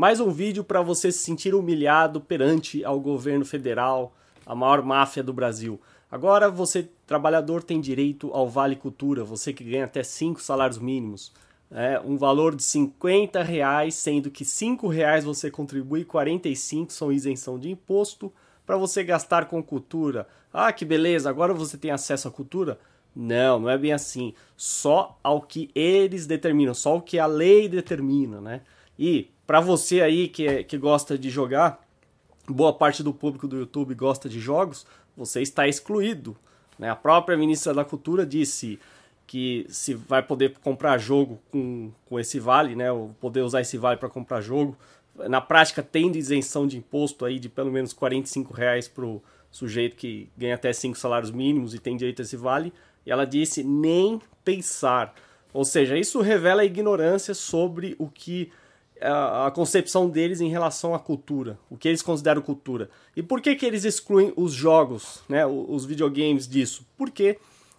Mais um vídeo para você se sentir humilhado perante ao governo federal, a maior máfia do Brasil. Agora você, trabalhador, tem direito ao Vale Cultura, você que ganha até 5 salários mínimos. É, um valor de 50 reais, sendo que 5 reais você contribui, 45 são isenção de imposto para você gastar com cultura. Ah, que beleza, agora você tem acesso à cultura? Não, não é bem assim. Só ao que eles determinam, só o que a lei determina, né? E para você aí que, que gosta de jogar, boa parte do público do YouTube gosta de jogos, você está excluído. Né? A própria ministra da Cultura disse que se vai poder comprar jogo com, com esse vale, né? Ou poder usar esse vale para comprar jogo. Na prática, tendo isenção de imposto aí de pelo menos 45 reais para o sujeito que ganha até 5 salários mínimos e tem direito a esse vale. E ela disse nem pensar. Ou seja, isso revela a ignorância sobre o que a, concepção deles em relação à cultura, o que eles consideram cultura. E por que, que eles excluem os jogos, né, os videogames disso? Porque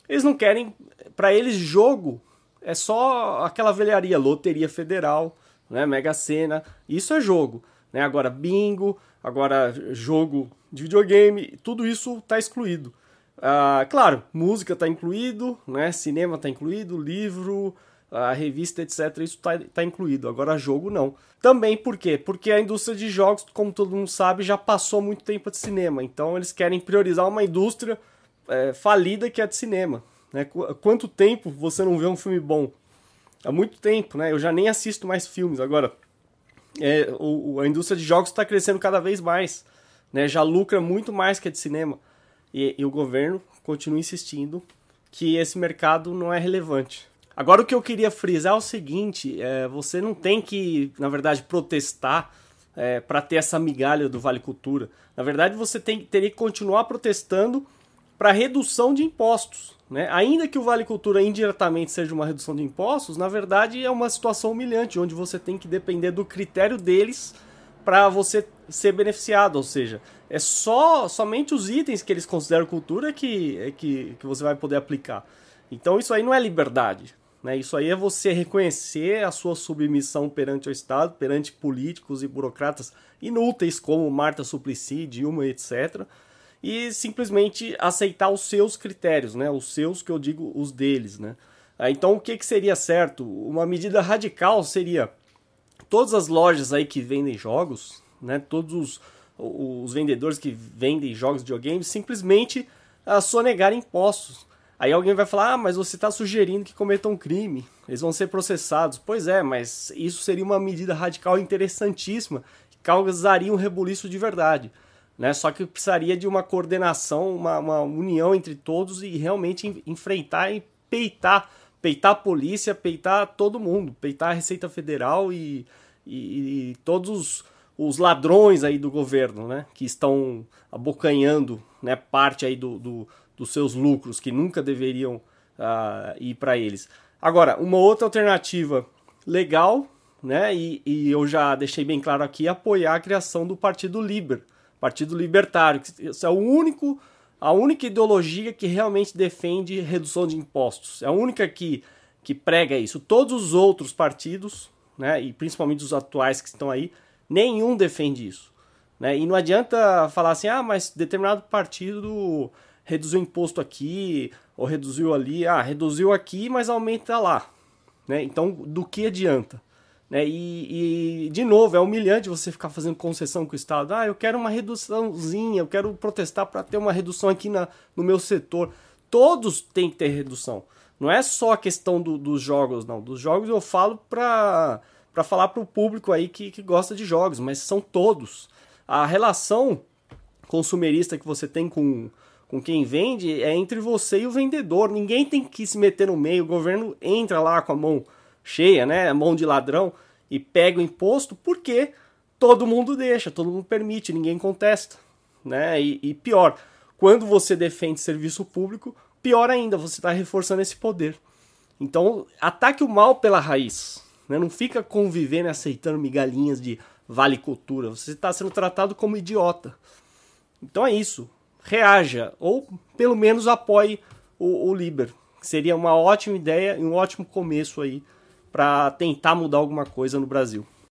eles não querem, para eles, jogo é só aquela velharia, loteria federal, né, Mega Sena, isso é jogo. Né? Agora, bingo, agora jogo de videogame, tudo isso está excluído. Uh, claro, música está incluído, né? cinema está incluído, livro, a revista, etc. Isso está tá incluído. Agora, jogo não. Também por quê? Porque a indústria de jogos, como todo mundo sabe, já passou muito tempo de cinema. Então, eles querem priorizar uma indústria é, falida que é de cinema. Né? Quanto tempo você não vê um filme bom? Há muito tempo, né? Eu já nem assisto mais filmes. Agora, é, o, a indústria de jogos está crescendo cada vez mais. Né? Já lucra muito mais que a de cinema. E, e o governo continua insistindo que esse mercado não é relevante. Agora o que eu queria frisar é o seguinte: é, você não tem que, na verdade, protestar é, para ter essa migalha do Vale Cultura. Na verdade, você tem, teria que continuar protestando para redução de impostos. Né? Ainda que o Vale Cultura indiretamente seja uma redução de impostos, na verdade é uma situação humilhante, onde você tem que depender do critério deles para você ser beneficiado, ou seja, é só somente os itens que eles consideram cultura que, é que, que você vai poder aplicar. Então isso aí não é liberdade. Né? Isso aí é você reconhecer a sua submissão perante o Estado, perante políticos e burocratas inúteis como Marta Suplicy, Dilma, etc. E simplesmente aceitar os seus critérios, né? os seus que eu digo os deles. Né? Ah, então o que, que seria certo? Uma medida radical seria todas as lojas aí que vendem jogos, né? todos os, os vendedores que vendem jogos de videogames simplesmente a sonegar impostos. Aí alguém vai falar: ah, mas você está sugerindo que cometam um crime, eles vão ser processados. Pois é, mas isso seria uma medida radical interessantíssima, que causaria um rebuliço de verdade. Né? Só que precisaria de uma coordenação, uma, uma união entre todos e realmente enfrentar e peitar, peitar a polícia, peitar todo mundo, peitar a Receita Federal e, e, e todos os, os, ladrões aí do governo, né? Que estão abocanhando né, parte aí do, do dos seus lucros que nunca deveriam uh, ir para eles. Agora, uma outra alternativa legal, né? E, e, eu já deixei bem claro aqui, apoiar a criação do Partido Liber, Partido Libertário, que é o único, a única ideologia que realmente defende redução de impostos. É a única que, que prega isso. Todos os outros partidos, né? E principalmente os atuais que estão aí, nenhum defende isso. Né? E não adianta falar assim, ah, mas determinado partido reduziu o imposto aqui, ou reduziu ali, ah, reduziu aqui, mas aumenta lá. Né? Então, do que adianta? Né? E, e, de novo, é humilhante você ficar fazendo concessão com o Estado. Ah, eu quero uma reduçãozinha, eu quero protestar para ter uma redução aqui na, no meu setor. Todos têm que ter redução. Não é só a questão do, dos jogos, não. Dos jogos eu falo para para falar para o público aí que, que gosta de jogos, mas são todos. A relação consumerista que você tem com, com quem vende é entre você e o vendedor. Ninguém tem que se meter no meio. O governo entra lá com a mão cheia, né? A mão de ladrão e pega o imposto porque todo mundo deixa, todo mundo permite, ninguém contesta, né? E, e pior, quando você defende serviço público, pior ainda, você está reforçando esse poder. Então, ataque o mal pela raiz. Né? Não fica convivendo e aceitando migalhinhas de vale cultura. Você está sendo tratado como idiota. Então é isso reaja, ou pelo menos apoie o, o Liber. Seria uma ótima ideia e um ótimo começo aí para tentar mudar alguma coisa no Brasil.